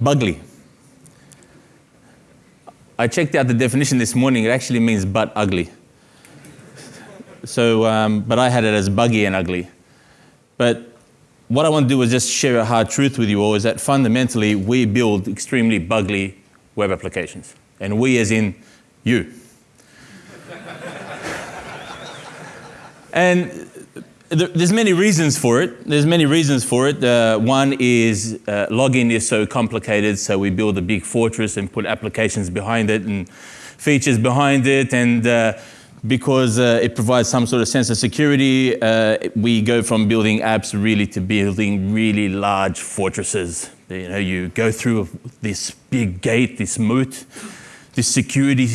Bugly. I checked out the definition this morning. It actually means but ugly. So, um, but I had it as buggy and ugly. But what I want to do is just share a hard truth with you all is that fundamentally we build extremely bugly web applications. And we as in you. and there's many reasons for it. There's many reasons for it. Uh, one is uh, login is so complicated, so we build a big fortress and put applications behind it and features behind it, and uh, because uh, it provides some sort of sense of security, uh, we go from building apps really to building really large fortresses. You know, you go through this big gate, this moat, this security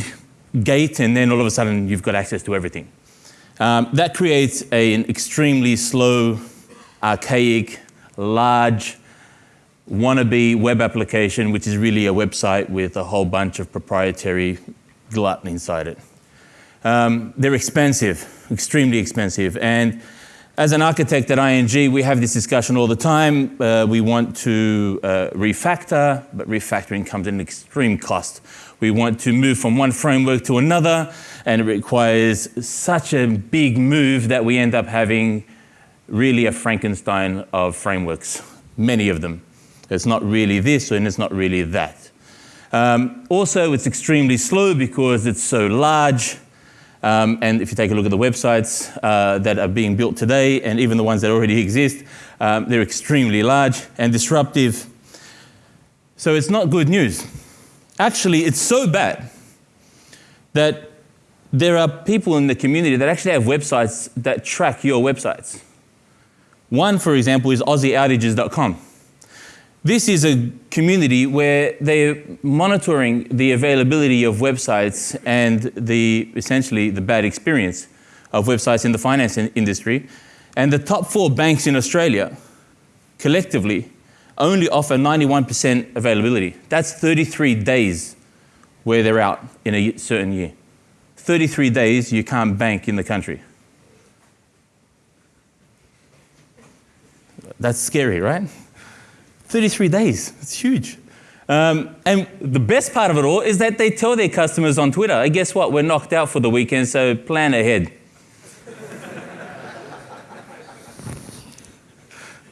gate, and then all of a sudden you've got access to everything. Um, that creates a, an extremely slow, archaic, large, wannabe web application, which is really a website with a whole bunch of proprietary glut inside it. Um, they're expensive, extremely expensive. And as an architect at ING, we have this discussion all the time. Uh, we want to uh, refactor, but refactoring comes at an extreme cost. We want to move from one framework to another, and it requires such a big move that we end up having really a Frankenstein of frameworks, many of them. It's not really this and it's not really that. Um, also, it's extremely slow because it's so large. Um, and if you take a look at the websites uh, that are being built today, and even the ones that already exist, um, they're extremely large and disruptive. So it's not good news. Actually, it's so bad that there are people in the community that actually have websites that track your websites. One, for example, is AussieOutages.com. This is a community where they're monitoring the availability of websites and the, essentially the bad experience of websites in the finance in industry. And the top four banks in Australia collectively only offer 91% availability. That's 33 days where they're out in a certain year. 33 days you can't bank in the country. That's scary, right? 33 days, it's huge. Um, and the best part of it all is that they tell their customers on Twitter, hey, guess what, we're knocked out for the weekend, so plan ahead.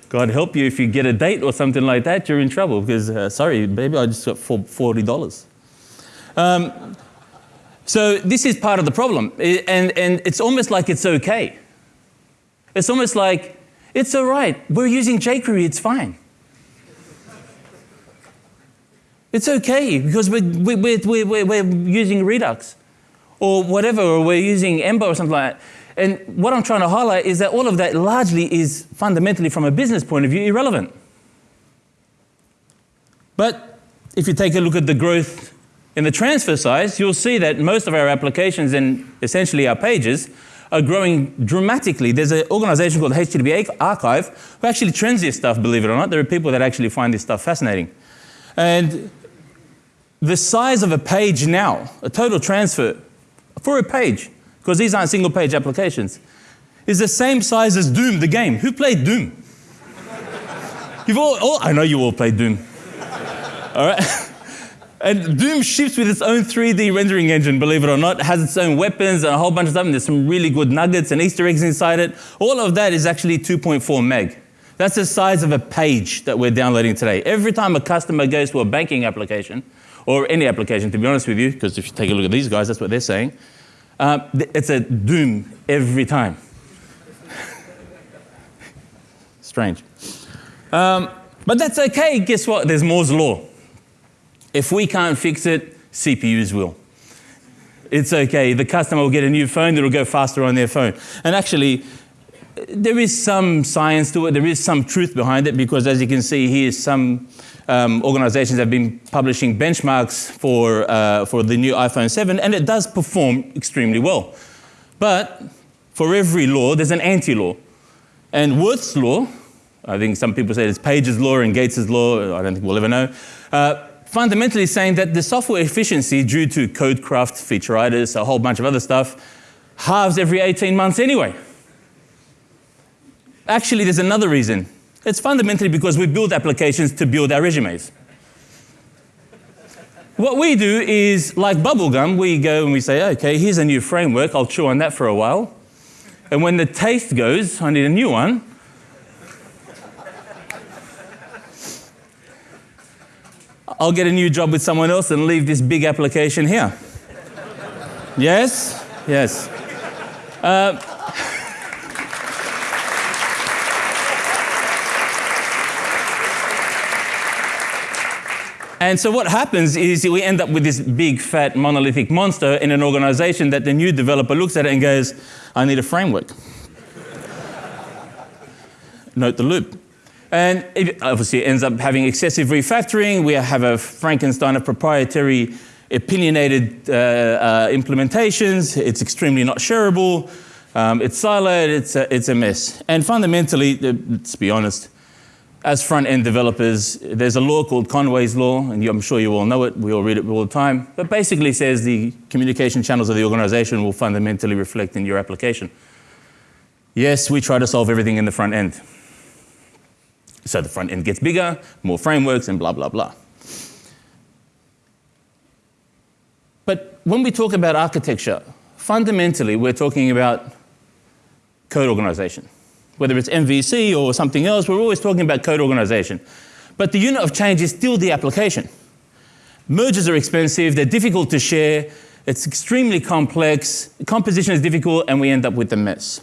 God help you if you get a date or something like that, you're in trouble because, uh, sorry, baby, I just got $40. Um, so this is part of the problem. And, and it's almost like it's okay. It's almost like, it's all right. We're using jQuery, it's fine. It's okay because we're, we're, we're, we're, using Redux or whatever, or we're using Ember or something like that. And what I'm trying to highlight is that all of that largely is fundamentally, from a business point of view, irrelevant. But if you take a look at the growth in the transfer size, you'll see that most of our applications and essentially our pages are growing dramatically. There's an organization called HTTP Archive who actually trends this stuff, believe it or not. There are people that actually find this stuff fascinating. And the size of a page now, a total transfer for a page, because these aren't single page applications, is the same size as Doom, the game. Who played Doom? You've all, all I know you all played Doom. All right? And Doom ships with its own 3D rendering engine, believe it or not. It has its own weapons and a whole bunch of stuff. And there's some really good nuggets and Easter eggs inside it. All of that is actually 2.4 meg. That's the size of a page that we're downloading today. Every time a customer goes to a banking application, or any application, to be honest with you, because if you take a look at these guys, that's what they're saying. Uh, it's a doom every time. Strange. Um, but that's okay. Guess what? There's Moore's Law. If we can't fix it, CPUs will. It's okay. The customer will get a new phone that'll go faster on their phone. And actually, there is some science to it. There is some truth behind it because, as you can see here, some um, organizations have been publishing benchmarks for, uh, for the new iPhone 7, and it does perform extremely well. But for every law, there's an anti-law. And Wirth's law, I think some people say it's Page's law and Gates's law, I don't think we'll ever know, uh, fundamentally saying that the software efficiency due to code craft, featureitis, a whole bunch of other stuff, halves every 18 months anyway. Actually, there's another reason. It's fundamentally because we build applications to build our resumes. What we do is like bubblegum, we go and we say, okay, here's a new framework, I'll chew on that for a while. And when the taste goes, I need a new one. I'll get a new job with someone else and leave this big application here. yes? Yes. Uh, And so what happens is we end up with this big, fat, monolithic monster in an organization that the new developer looks at it and goes, I need a framework. Note the loop. And it obviously ends up having excessive refactoring. We have a Frankenstein of proprietary, opinionated uh, uh, implementations. It's extremely not shareable. Um, it's siloed. It's a, it's a mess. And fundamentally, let's be honest, as front-end developers, there's a law called Conway's Law, and I'm sure you all know it, we all read it all the time, but basically says the communication channels of the organization will fundamentally reflect in your application. Yes, we try to solve everything in the front end. So the front end gets bigger, more frameworks, and blah, blah, blah. But when we talk about architecture, fundamentally, we're talking about code organization whether it's MVC or something else, we're always talking about code organization. But the unit of change is still the application. Mergers are expensive, they're difficult to share, it's extremely complex, composition is difficult, and we end up with a mess.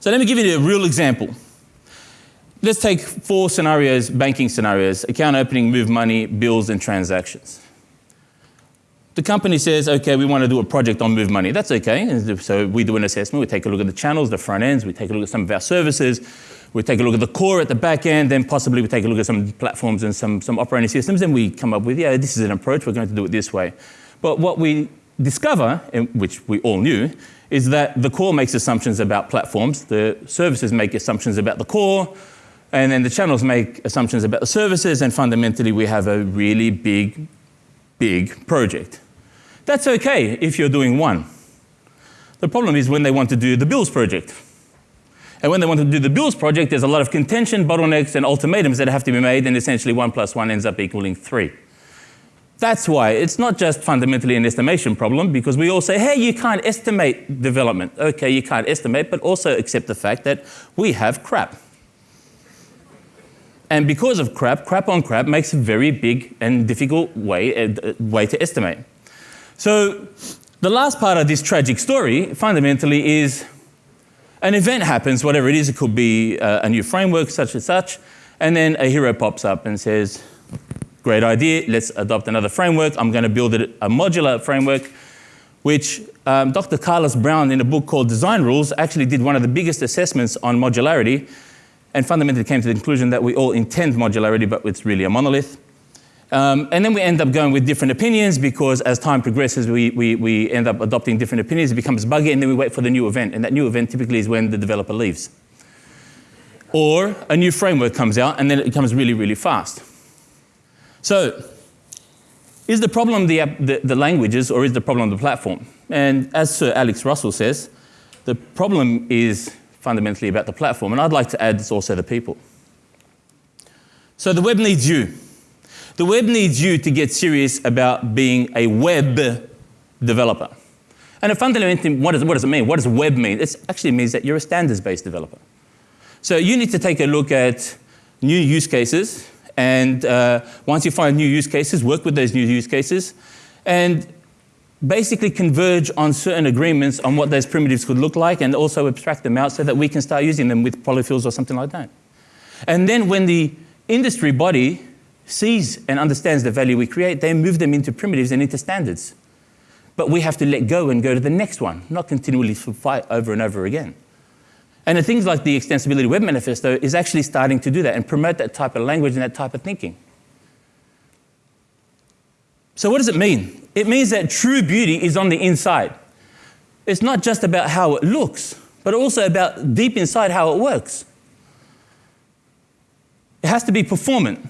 So let me give you a real example. Let's take four scenarios, banking scenarios, account opening, move money, bills, and transactions. The company says, okay, we want to do a project on Move Money. That's okay. So we do an assessment. We take a look at the channels, the front ends. We take a look at some of our services. We take a look at the core at the back end. Then possibly we take a look at some platforms and some, some operating systems. And we come up with, yeah, this is an approach. We're going to do it this way. But what we discover, which we all knew, is that the core makes assumptions about platforms. The services make assumptions about the core. And then the channels make assumptions about the services. And fundamentally, we have a really big, big project. That's okay if you're doing one. The problem is when they want to do the bills project. And when they want to do the bills project, there's a lot of contention, bottlenecks, and ultimatums that have to be made, and essentially one plus one ends up equaling three. That's why it's not just fundamentally an estimation problem, because we all say, hey, you can't estimate development. Okay, you can't estimate, but also accept the fact that we have crap. And because of crap, crap on crap makes a very big and difficult way, uh, way to estimate. So the last part of this tragic story fundamentally is an event happens, whatever it is, it could be uh, a new framework, such and such, and then a hero pops up and says, great idea, let's adopt another framework. I'm going to build a modular framework, which um, Dr. Carlos Brown, in a book called Design Rules, actually did one of the biggest assessments on modularity and fundamentally came to the conclusion that we all intend modularity, but it's really a monolith. Um, and then we end up going with different opinions because as time progresses, we, we, we end up adopting different opinions. It becomes buggy, and then we wait for the new event. And that new event typically is when the developer leaves. Or a new framework comes out, and then it comes really, really fast. So, is the problem the, the, the languages, or is the problem the platform? And as Sir Alex Russell says, the problem is fundamentally about the platform. And I'd like to add it's also the people. So the web needs you. The web needs you to get serious about being a web developer. And fundamentally, what does, what does it mean? What does web mean? It actually means that you're a standards-based developer. So you need to take a look at new use cases, and uh, once you find new use cases, work with those new use cases, and basically converge on certain agreements on what those primitives could look like, and also abstract them out so that we can start using them with polyfills or something like that. And then when the industry body sees and understands the value we create, they move them into primitives and into standards. But we have to let go and go to the next one, not continually fight over and over again. And the things like the Extensibility Web Manifesto is actually starting to do that and promote that type of language and that type of thinking. So what does it mean? It means that true beauty is on the inside. It's not just about how it looks, but also about deep inside how it works. It has to be performant.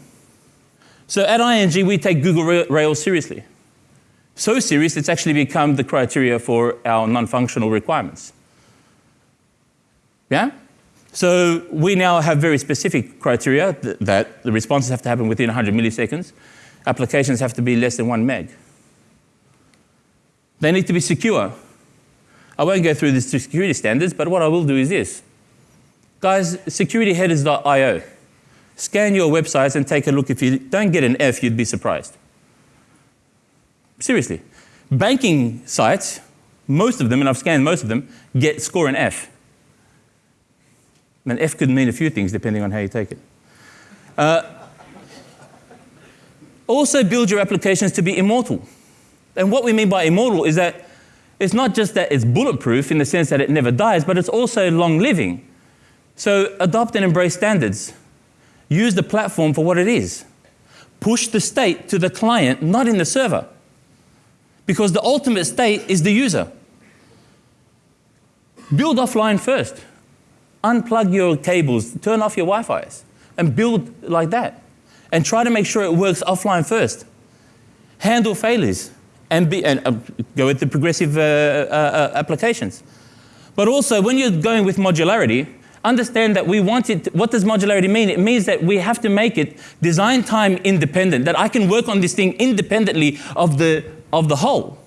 So at ING, we take Google Rails seriously. So serious, it's actually become the criteria for our non-functional requirements. Yeah? So we now have very specific criteria that, that the responses have to happen within 100 milliseconds. applications have to be less than one meg. They need to be secure. I won't go through the security standards, but what I will do is this. Guys, securityheaders.io. Scan your websites and take a look. If you don't get an F, you'd be surprised. Seriously. Banking sites, most of them, and I've scanned most of them, get score an F. An F could mean a few things depending on how you take it. Uh, also, build your applications to be immortal. And what we mean by immortal is that it's not just that it's bulletproof in the sense that it never dies, but it's also long living. So adopt and embrace standards. Use the platform for what it is. Push the state to the client, not in the server. Because the ultimate state is the user. Build offline first. Unplug your cables, turn off your Wi Fi's, and build like that. And try to make sure it works offline first. Handle failures and, be, and uh, go with the progressive uh, uh, uh, applications. But also, when you're going with modularity, understand that we want it. What does modularity mean? It means that we have to make it design time independent, that I can work on this thing independently of the, of the whole.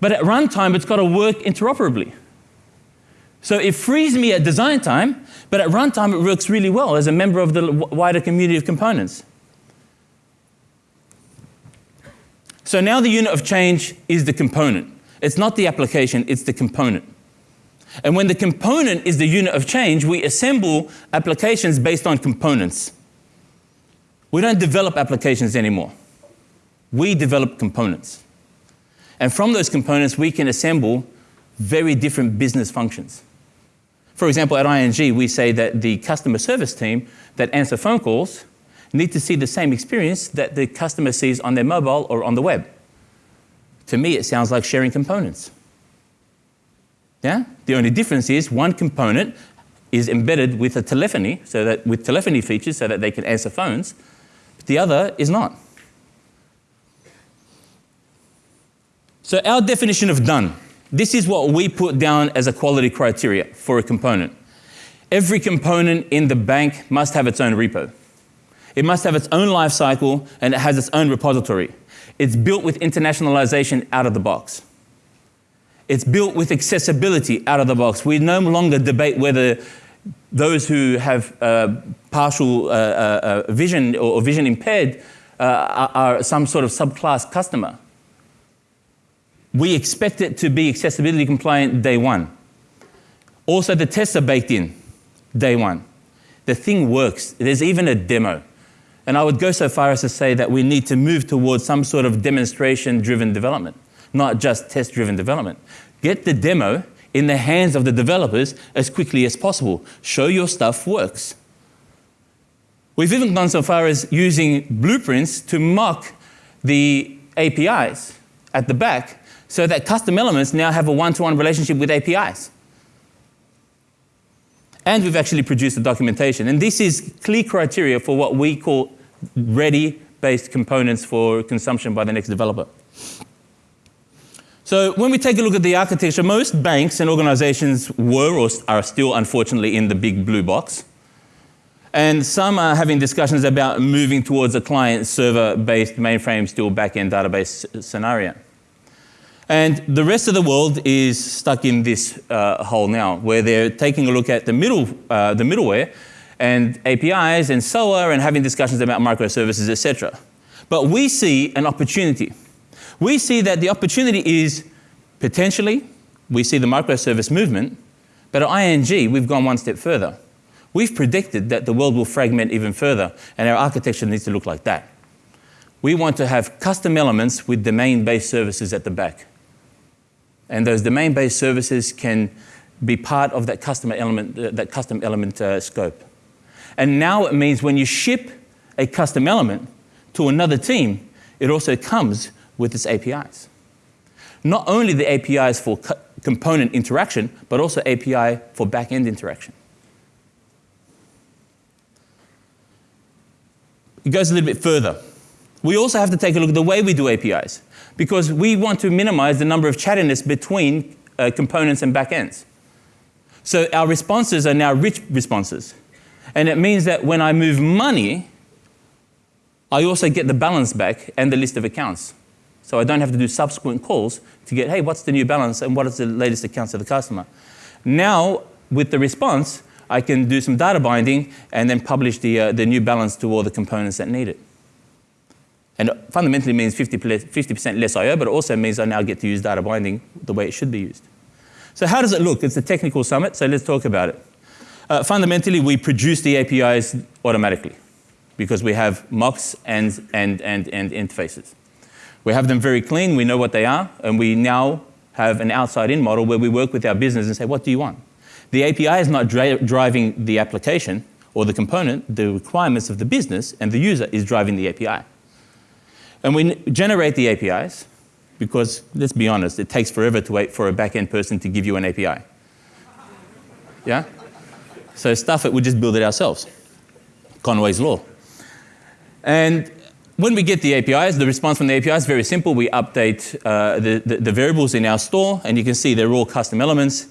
But at runtime, it's got to work interoperably. So it frees me at design time, but at runtime, it works really well as a member of the wider community of components. So now the unit of change is the component. It's not the application, it's the component. And when the component is the unit of change, we assemble applications based on components. We don't develop applications anymore. We develop components. And from those components, we can assemble very different business functions. For example, at ING, we say that the customer service team that answer phone calls need to see the same experience that the customer sees on their mobile or on the web. To me, it sounds like sharing components. Yeah? The only difference is one component is embedded with a telephony, so that with telephony features so that they can answer phones, but the other is not. So our definition of done, this is what we put down as a quality criteria for a component. Every component in the bank must have its own repo. It must have its own life cycle and it has its own repository. It's built with internationalization out of the box. It's built with accessibility out of the box. We no longer debate whether those who have uh, partial uh, uh, uh vision or vision impaired uh, are, are some sort of subclass customer. We expect it to be accessibility compliant day one. Also, the tests are baked in day one. The thing works. There's even a demo. And I would go so far as to say that we need to move towards some sort of demonstration driven development, not just test driven development. Get the demo in the hands of the developers as quickly as possible. Show your stuff works. We've even gone so far as using blueprints to mock the APIs at the back so that custom elements now have a one to one relationship with APIs. And we've actually produced the documentation. And this is clear criteria for what we call ready-based components for consumption by the next developer. So when we take a look at the architecture, most banks and organizations were or are still unfortunately in the big blue box. And some are having discussions about moving towards a client server based mainframe still backend database scenario. And the rest of the world is stuck in this uh, hole now, where they're taking a look at the, middle, uh, the middleware and APIs and SOA and having discussions about microservices, etc. But we see an opportunity. We see that the opportunity is potentially, we see the microservice movement, but at ING, we've gone one step further. We've predicted that the world will fragment even further, and our architecture needs to look like that. We want to have custom elements with domain based services at the back. And those domain-based services can be part of that custom element, uh, that custom element uh, scope. And now it means when you ship a custom element to another team, it also comes with its APIs. Not only the APIs for co component interaction, but also API for back-end interaction. It goes a little bit further. We also have to take a look at the way we do APIs because we want to minimize the number of chattiness between uh, components and backends. So our responses are now rich responses. And it means that when I move money I also get the balance back and the list of accounts. So I don't have to do subsequent calls to get, hey, what's the new balance and what is the latest accounts of the customer? Now, with the response, I can do some data binding and then publish the, uh, the new balance to all the components that need it. And fundamentally means 50% less I/O, but it also means I now get to use data binding the way it should be used. So how does it look? It's a technical summit, so let's talk about it. Uh, fundamentally, we produce the APIs automatically because we have mocks and, and, and, and interfaces. We have them very clean, we know what they are, and we now have an outside-in model where we work with our business and say, what do you want? The API is not dri driving the application or the component, the requirements of the business, and the user is driving the API. And we generate the APIs because, let's be honest, it takes forever to wait for a back-end person to give you an API. Yeah? So stuff it, we just build it ourselves. Conway's Law. And when we get the APIs, the response from the API is very simple. We update uh, the, the, the, variables in our store, and you can see they're all custom elements,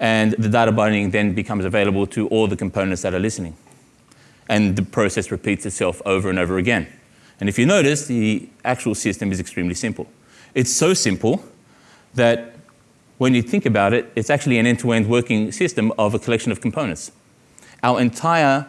and the data binding then becomes available to all the components that are listening. And the process repeats itself over and over again. And if you notice, the actual system is extremely simple. It's so simple that when you think about it, it's actually an end-to-end working system of a collection of components. Our entire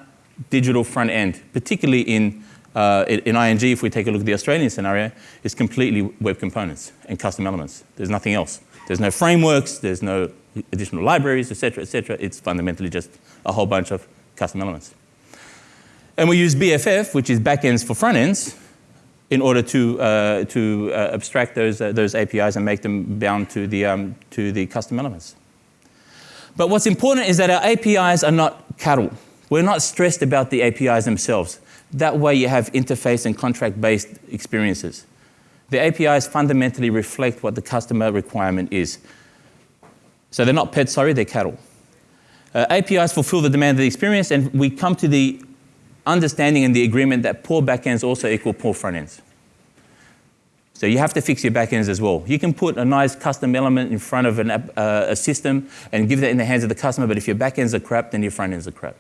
digital front end, particularly in, uh, in ING, if we take a look at the Australian scenario, is completely web components and custom elements. There's nothing else. There's no frameworks, there's no additional libraries, etc., etc. It's fundamentally just a whole bunch of custom elements. And we use BFF, which is backends for frontends, in order to, uh, to uh, abstract those, uh, those APIs and make them bound to the, um, to the custom elements. But what's important is that our APIs are not cattle. We're not stressed about the APIs themselves. That way you have interface and contract-based experiences. The APIs fundamentally reflect what the customer requirement is. So they're not pets, sorry, they're cattle. Uh, APIs fulfill the demand of the experience, and we come to the understanding and the agreement that poor backends also equal poor front ends. So you have to fix your backends as well. You can put a nice custom element in front of an, uh, a system and give that in the hands of the customer, but if your backends are crap, then your front ends are crap.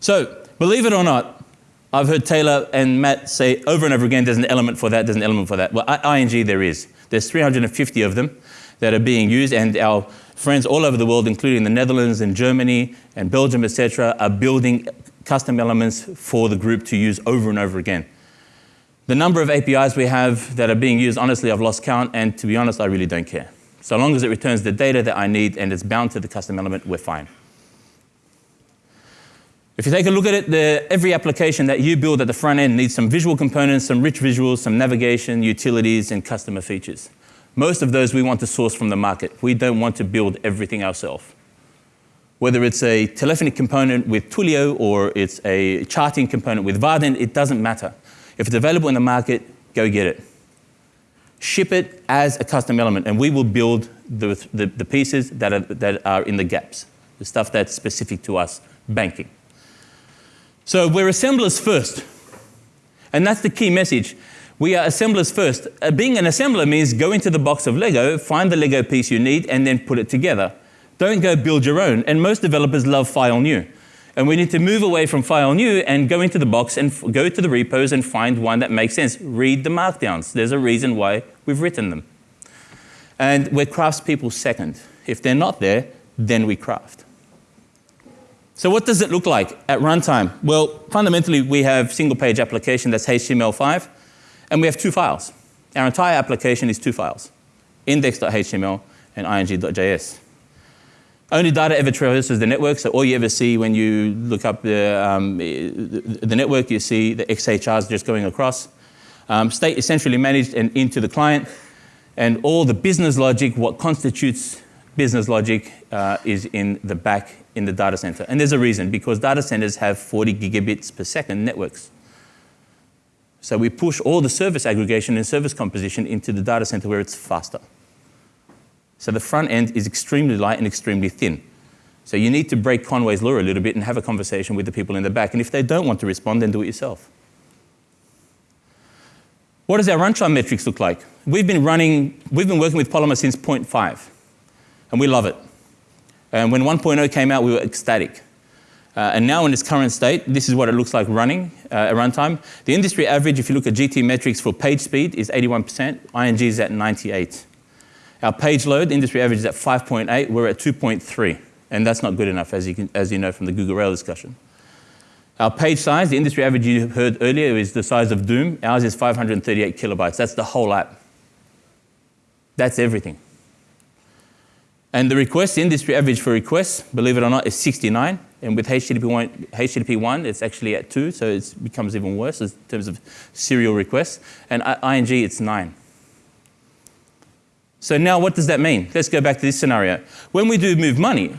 So, believe it or not, I've heard Taylor and Matt say over and over again, there's an element for that, there's an element for that. Well, at ING there is. There's 350 of them that are being used, and our friends all over the world, including the Netherlands and Germany and Belgium, etc., are building custom elements for the group to use over and over again. The number of APIs we have that are being used, honestly, I've lost count, and to be honest, I really don't care. So long as it returns the data that I need and it's bound to the custom element, we're fine. If you take a look at it, the, every application that you build at the front end needs some visual components, some rich visuals, some navigation, utilities, and customer features. Most of those we want to source from the market. We don't want to build everything ourselves. Whether it's a telephony component with Twilio or it's a charting component with Vaadin, it doesn't matter. If it's available in the market, go get it. Ship it as a custom element, and we will build the, the, the pieces that are, that are in the gaps, the stuff that's specific to us, banking. So we're assemblers first. And that's the key message. We are assemblers first. Uh, being an assembler means go into the box of Lego, find the Lego piece you need, and then put it together. Don't go build your own. And most developers love file new. And we need to move away from file new and go into the box and go to the repos and find one that makes sense. Read the markdowns. There's a reason why we've written them. And we're craftspeople second. If they're not there, then we craft. So what does it look like at runtime? Well, fundamentally, we have single page application that's HTML5. And we have two files. Our entire application is two files, index.html and ing.js. Only data ever traverses the network, so all you ever see when you look up the, um, the network, you see the XHRs just going across. Um, state is centrally managed and into the client, and all the business logic, what constitutes business logic, uh, is in the back in the data center. And there's a reason, because data centers have 40 gigabits per second networks. So we push all the service aggregation and service composition into the data center where it's faster. So the front end is extremely light and extremely thin. So you need to break Conway's law a little bit and have a conversation with the people in the back. And if they don't want to respond, then do it yourself. What does our runtime metrics look like? We've been running, we've been working with Polymer since 0.5, and we love it. And when 1.0 came out, we were ecstatic. Uh, and now in its current state, this is what it looks like running uh, at runtime. The industry average, if you look at GTmetrix for page speed, is 81%. ING is at 98. Our page load, industry average is at 5.8. We're at 2.3. And that's not good enough, as you, can, as you know from the Google Rail discussion. Our page size, the industry average you heard earlier is the size of Doom. Ours is 538 kilobytes. That's the whole app. That's everything. And the request, the industry average for requests, believe it or not, is 69. And with HTTP 1, HTTP 1 it's actually at 2, so it becomes even worse in terms of serial requests. And ING, it's 9. So now what does that mean? Let's go back to this scenario. When we do move money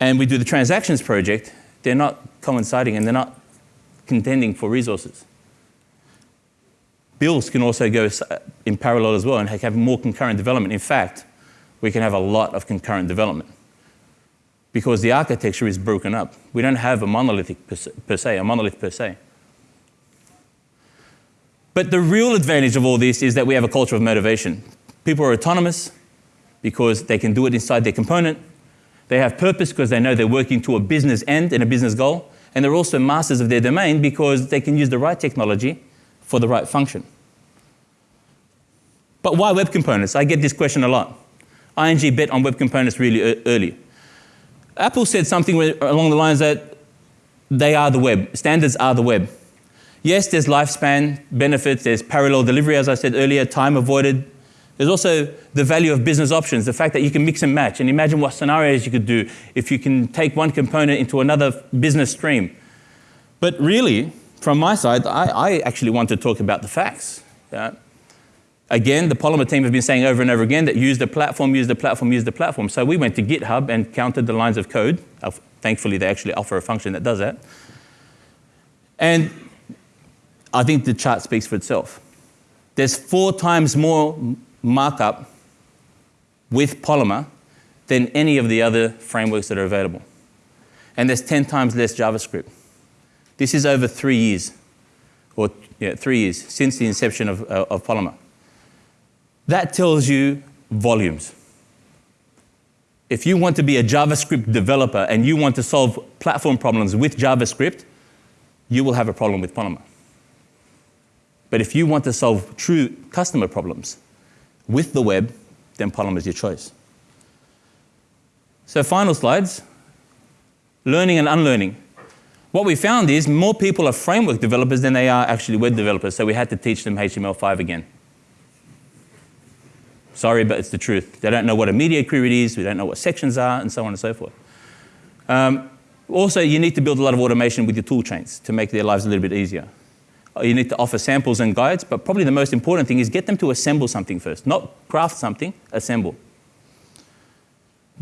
and we do the transactions project, they're not coinciding and they're not contending for resources. Bills can also go in parallel as well and have more concurrent development. In fact, we can have a lot of concurrent development because the architecture is broken up. We don't have a monolithic per se, a monolith per se. But the real advantage of all this is that we have a culture of motivation. People are autonomous because they can do it inside their component. They have purpose because they know they're working to a business end and a business goal. And they're also masters of their domain because they can use the right technology for the right function. But why web components? I get this question a lot. ING bet on web components really early. Apple said something along the lines that they are the web, standards are the web. Yes, there's lifespan benefits, there's parallel delivery, as I said earlier, time avoided. There's also the value of business options, the fact that you can mix and match. And imagine what scenarios you could do if you can take one component into another business stream. But really, from my side, I, I actually want to talk about the facts. Yeah? Again, the Polymer team have been saying over and over again that use the platform, use the platform, use the platform. So we went to GitHub and counted the lines of code. Thankfully, they actually offer a function that does that. And I think the chart speaks for itself. There's four times more markup with Polymer than any of the other frameworks that are available. And there's 10 times less JavaScript. This is over three years, or yeah, three years since the inception of, uh, of Polymer. That tells you volumes. If you want to be a JavaScript developer and you want to solve platform problems with JavaScript, you will have a problem with Polymer. But if you want to solve true customer problems with the web, then Polymer is your choice. So final slides, learning and unlearning. What we found is more people are framework developers than they are actually web developers, so we had to teach them HTML5 again. Sorry, but it's the truth. They don't know what a media query is, we don't know what sections are, and so on and so forth. Um, also, you need to build a lot of automation with your tool chains to make their lives a little bit easier. You need to offer samples and guides, but probably the most important thing is get them to assemble something first. Not craft something, assemble.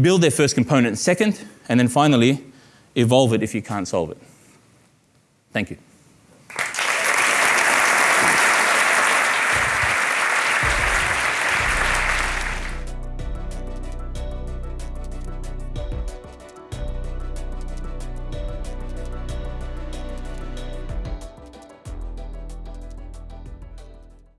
Build their first component second, and then finally, evolve it if you can't solve it. Thank you.